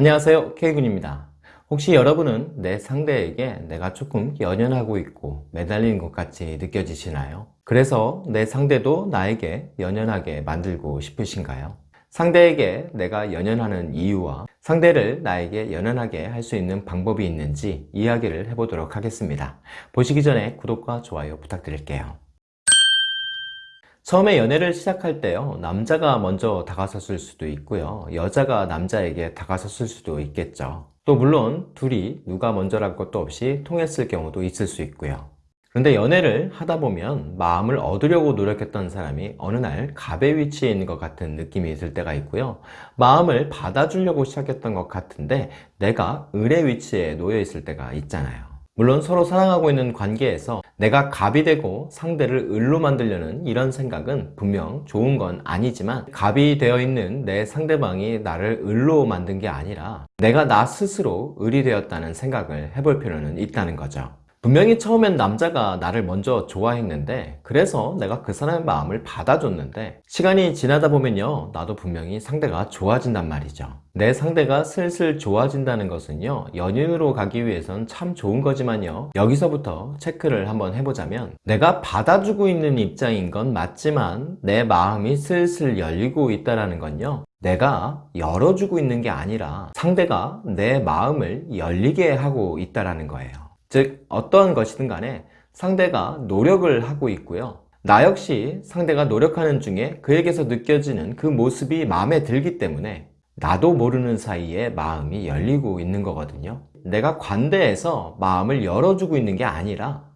안녕하세요 K군입니다 혹시 여러분은 내 상대에게 내가 조금 연연하고 있고 매달리는 것 같이 느껴지시나요? 그래서 내 상대도 나에게 연연하게 만들고 싶으신가요? 상대에게 내가 연연하는 이유와 상대를 나에게 연연하게 할 수 있는 방법이 있는지 이야기를 해보도록 하겠습니다 보시기 전에 구독과 좋아요 부탁드릴게요 처음에 연애를 시작할 때요 남자가 먼저 다가섰을 수도 있고요 여자가 남자에게 다가섰을 수도 있겠죠. 또 물론 둘이 누가 먼저랄 것도 없이 통했을 경우도 있을 수 있고요. 그런데 연애를 하다 보면 마음을 얻으려고 노력했던 사람이 어느 날 갑의 위치에 있는 것 같은 느낌이 들 때가 있고요. 마음을 받아주려고 시작했던 것 같은데 내가 을의 위치에 놓여 있을 때가 있잖아요 물론 서로 사랑하고 있는 관계에서 내가 갑이 되고 상대를 을로 만들려는 이런 생각은 분명 좋은 건 아니지만 갑이 되어 있는 내 상대방이 나를 을로 만든 게 아니라 내가 나 스스로 을이 되었다는 생각을 해볼 필요는 있다는 거죠 분명히 처음엔 남자가 나를 먼저 좋아했는데 그래서 내가 그 사람의 마음을 받아줬는데 시간이 지나다 보면요 나도 분명히 상대가 좋아진단 말이죠. 내 상대가 슬슬 좋아진다는 것은요 연인으로 가기 위해선 참 좋은 거지만요 여기서부터 체크를 한번 해보자면 내가 받아주고 있는 입장인 건 맞지만 내 마음이 슬슬 열리고 있다는 건요 내가 열어주고 있는 게 아니라 상대가 내 마음을 열리게 하고 있다는 거예요 즉 어떠한 것이든 간에 상대가 노력을 하고 있고요. 나 역시 상대가 노력하는 중에 그에게서 느껴지는 그 모습이 마음에 들기 때문에 나도 모르는 사이에 마음이 열리고 있는 거거든요. 내가 관대해서 마음을 열어주고 있는 게 아니라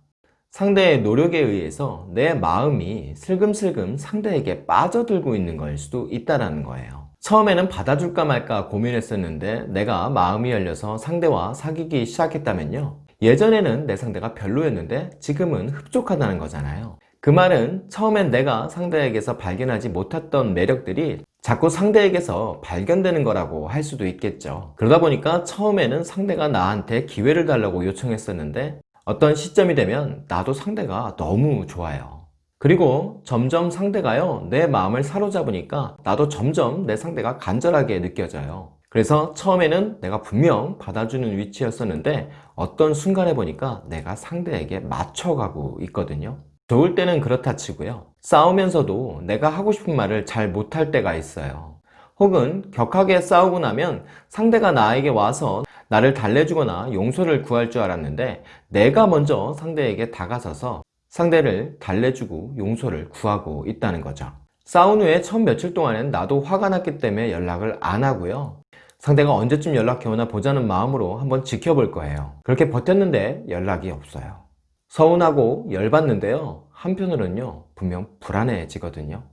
상대의 노력에 의해서 내 마음이 슬금슬금 상대에게 빠져들고 있는 걸 수도 있다는 거예요. 처음에는 받아줄까 말까 고민했었는데 내가 마음이 열려서 상대와 사귀기 시작했다면요 예전에는 내 상대가 별로였는데 지금은 흡족하다는 거잖아요. 그 말은 처음엔 내가 상대에게서 발견하지 못했던 매력들이 자꾸 상대에게서 발견되는 거라고 할 수도 있겠죠. 그러다 보니까 처음에는 상대가 나한테 기회를 달라고 요청했었는데 어떤 시점이 되면 나도 상대가 너무 좋아요. 그리고 점점 상대가요 내 마음을 사로잡으니까 나도 점점 내 상대가 간절하게 느껴져요 그래서 처음에는 내가 분명 받아주는 위치였었는데 어떤 순간에 보니까 내가 상대에게 맞춰가고 있거든요. 좋을 때는 그렇다 치고요. 싸우면서도 내가 하고 싶은 말을 잘 못할 때가 있어요. 혹은 격하게 싸우고 나면 상대가 나에게 와서 나를 달래주거나 용서를 구할 줄 알았는데 내가 먼저 상대에게 다가서서 상대를 달래주고 용서를 구하고 있다는 거죠. 싸운 후에 첫 며칠 동안은 나도 화가 났기 때문에 연락을 안 하고요 상대가 언제쯤 연락해 오나 보자는 마음으로 한번 지켜볼 거예요. 그렇게 버텼는데 연락이 없어요. 서운하고 열받는데요. 한편으로는요 분명 불안해지거든요.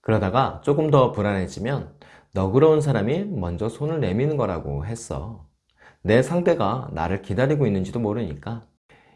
그러다가 조금 더 불안해지면 너그러운 사람이 먼저 손을 내미는 거라고 했어. 내 상대가 나를 기다리고 있는지도 모르니까.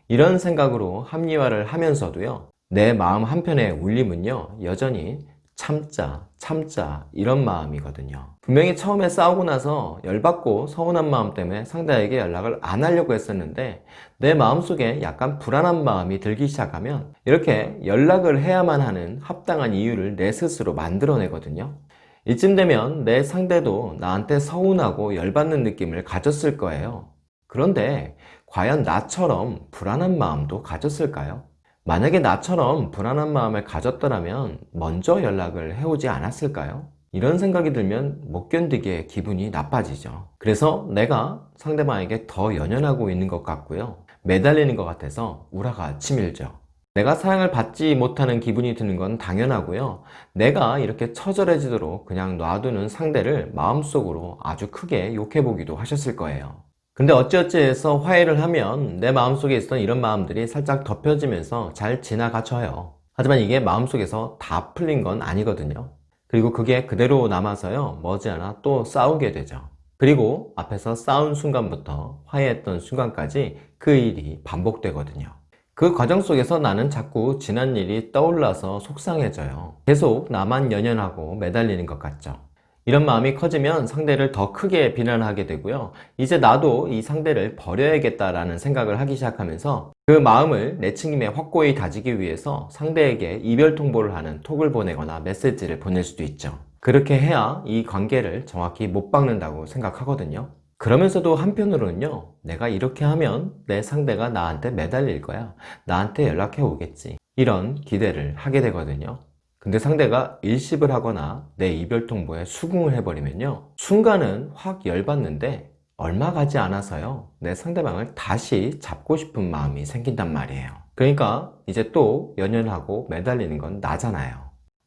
이런 생각으로 합리화를 하면서도요 내 마음 한편의 울림은요 여전히 참자 참자 이런 마음이거든요. 분명히 처음에 싸우고 나서 열받고 서운한 마음 때문에 상대에게 연락을 안 하려고 했었는데 내 마음속에 약간 불안한 마음이 들기 시작하면 이렇게 연락을 해야만 하는 합당한 이유를 내 스스로 만들어내거든요. 이쯤 되면 내 상대도 나한테 서운하고 열받는 느낌을 가졌을 거예요. 그런데 과연 나처럼 불안한 마음도 가졌을까요? 만약에 나처럼 불안한 마음을 가졌더라면 먼저 연락을 해오지 않았을까요? 이런 생각이 들면 못 견디게 기분이 나빠지죠. 그래서 내가 상대방에게 더 연연하고 있는 것 같고요. 매달리는 것 같아서 우라가 치밀죠. 내가 사랑을 받지 못하는 기분이 드는 건 당연하고요. 내가 이렇게 처절해지도록 그냥 놔두는 상대를 마음속으로 아주 크게 욕해보기도 하셨을 거예요 근데 어찌어찌 해서 화해를 하면 내 마음속에 있었던 이런 마음들이 살짝 덮여지면서 잘 지나가쳐요. 하지만 이게 마음속에서 다 풀린 건 아니거든요. 그리고 그게 그대로 남아서요 머지않아 또 싸우게 되죠. 그리고 앞에서 싸운 순간부터 화해했던 순간까지 그 일이 반복되거든요. 그 과정 속에서 나는 자꾸 지난 일이 떠올라서 속상해져요. 계속 나만 연연하고 매달리는 것 같죠 이런 마음이 커지면 상대를 더 크게 비난하게 되고요 이제 나도 이 상대를 버려야겠다라는 생각을 하기 시작하면서 그 마음을 내친김에 확고히 다지기 위해서 상대에게 이별 통보를 하는 톡을 보내거나 메시지를 보낼 수도 있죠 그렇게 해야 이 관계를 정확히 못 박는다고 생각하거든요 그러면서도 한편으로는요, 내가 이렇게 하면 내 상대가 나한테 매달릴 거야. 나한테 연락해 오겠지. 이런 기대를 하게 되거든요. 근데 상대가 일십을 하거나 내 이별 통보에 수긍을 해버리면요. 순간은 확 열받는데 얼마 가지 않아서요. 내 상대방을 다시 잡고 싶은 마음이 생긴단 말이에요. 그러니까 이제 또 연연하고 매달리는 건 나잖아요.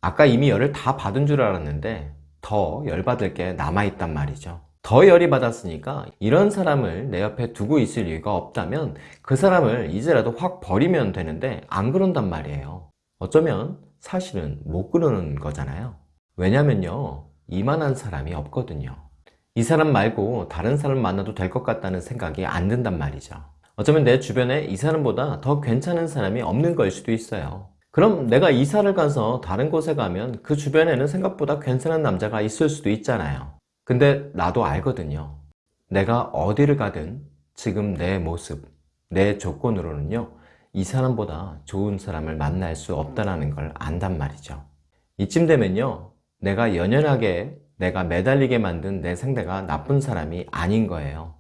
아까 이미 열을 다 받은 줄 알았는데 더 열받을 게 남아있단 말이죠. 더 열이 받았으니까 이런 사람을 내 옆에 두고 있을 이유가 없다면 그 사람을 이제라도 확 버리면 되는데 안 그런단 말이에요. 어쩌면 사실은 못 그러는 거잖아요. 왜냐면요. 이만한 사람이 없거든요. 이 사람 말고 다른 사람 만나도 될 것 같다는 생각이 안 든단 말이죠. 어쩌면 내 주변에 이 사람보다 더 괜찮은 사람이 없는 걸 수도 있어요. 그럼 내가 이사를 가서 다른 곳에 가면 그 주변에는 생각보다 괜찮은 남자가 있을 수도 있잖아요. 근데 나도 알거든요. 내가 어디를 가든 지금 내 모습, 내 조건으로는요, 이 사람보다 좋은 사람을 만날 수 없다는 걸 안단 말이죠. 이쯤 되면요, 내가 연연하게 내가 매달리게 만든 내 상대가 나쁜 사람이 아닌 거예요.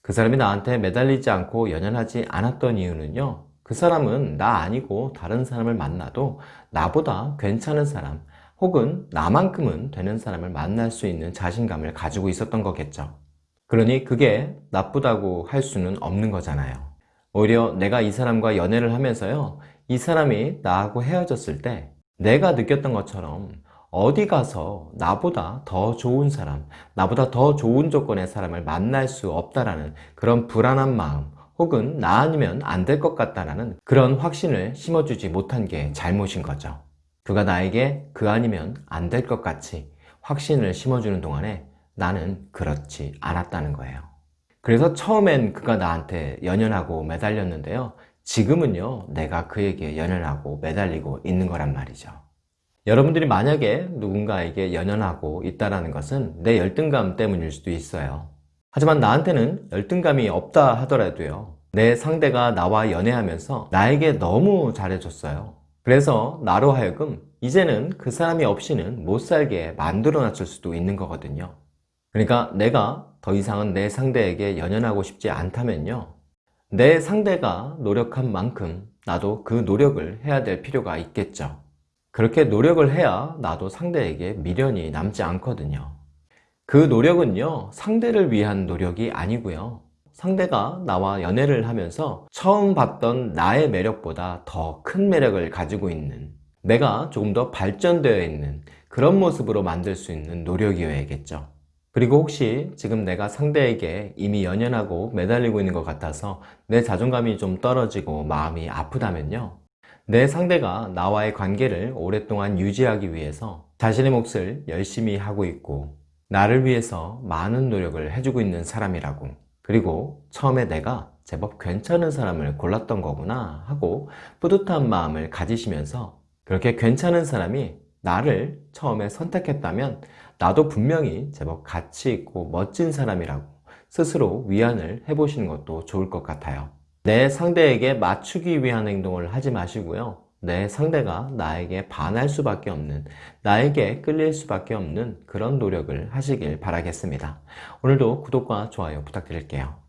그 사람이 나한테 매달리지 않고 연연하지 않았던 이유는요. 그 사람은 나 아니고 다른 사람을 만나도 나보다 괜찮은 사람 혹은 나만큼은 되는 사람을 만날 수 있는 자신감을 가지고 있었던 거겠죠. 그러니 그게 나쁘다고 할 수는 없는 거잖아요. 오히려 내가 이 사람과 연애를 하면서요. 이 사람이 나하고 헤어졌을 때 내가 느꼈던 것처럼 어디 가서 나보다 더 좋은 사람, 나보다 더 좋은 조건의 사람을 만날 수 없다라는 그런 불안한 마음 혹은 나 아니면 안 될 것 같다라는 그런 확신을 심어주지 못한 게 잘못인 거죠. 그가 나에게 그 아니면 안 될 것 같이 확신을 심어주는 동안에 나는 그렇지 않았다는 거예요. 그래서 처음엔 그가 나한테 연연하고 매달렸는데요. 지금은요, 내가 그에게 연연하고 매달리고 있는 거란 말이죠. 여러분들이 만약에 누군가에게 연연하고 있다는 것은 내 열등감 때문일 수도 있어요. 하지만 나한테는 열등감이 없다 하더라도요. 내 상대가 나와 연애하면서 나에게 너무 잘해줬어요. 그래서 나로 하여금 이제는 그 사람이 없이는 못 살게 만들어 놨을 수도 있는 거거든요. 그러니까 내가 더 이상은 내 상대에게 연연하고 싶지 않다면요. 내 상대가 노력한 만큼 나도 그 노력을 해야 될 필요가 있겠죠. 그렇게 노력을 해야 나도 상대에게 미련이 남지 않거든요. 그 노력은요, 상대를 위한 노력이 아니고요. 상대가 나와 연애를 하면서 처음 봤던 나의 매력보다 더 큰 매력을 가지고 있는 내가 조금 더 발전되어 있는 그런 모습으로 만들 수 있는 노력이어야겠죠. 그리고 혹시 지금 내가 상대에게 이미 연연하고 매달리고 있는 것 같아서 내 자존감이 좀 떨어지고 마음이 아프다면요. 내 상대가 나와의 관계를 오랫동안 유지하기 위해서 자신의 몫을 열심히 하고 있고 나를 위해서 많은 노력을 해주고 있는 사람이라고 그리고 처음에 내가 제법 괜찮은 사람을 골랐던 거구나 하고 뿌듯한 마음을 가지시면서 그렇게 괜찮은 사람이 나를 처음에 선택했다면 나도 분명히 제법 가치 있고 멋진 사람이라고 스스로 위안을 해보시는 것도 좋을 것 같아요. 내 상대에게 맞추기 위한 행동을 하지 마시고요. 내 상대가 나에게 반할 수밖에 없는, 나에게 끌릴 수밖에 없는 그런 노력을 하시길 바라겠습니다. 오늘도 구독과 좋아요 부탁드릴게요.